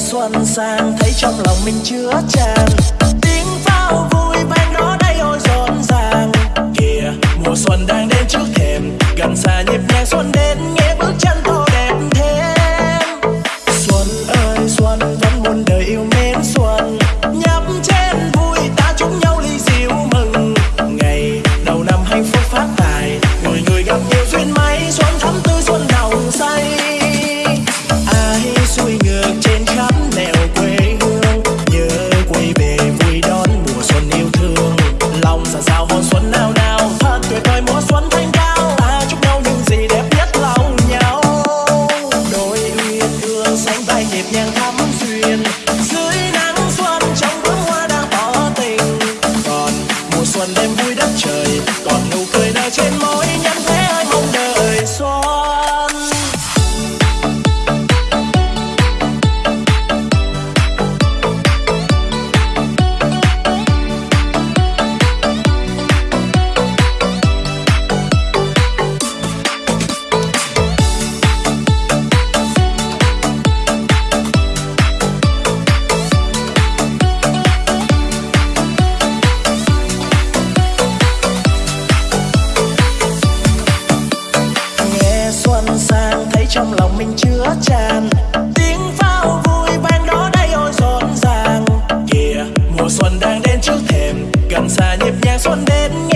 xuân sang thấy trong lòng mình chứa tràn tiếng pháo vui xuân sang, thấy trong lòng mình chứa tràn tiếng pháo vui vang đó đây ôi rộn ràng. Kìa mùa xuân đang đến trước thềm, gần xa nhịp nhàng xuân đến nghe.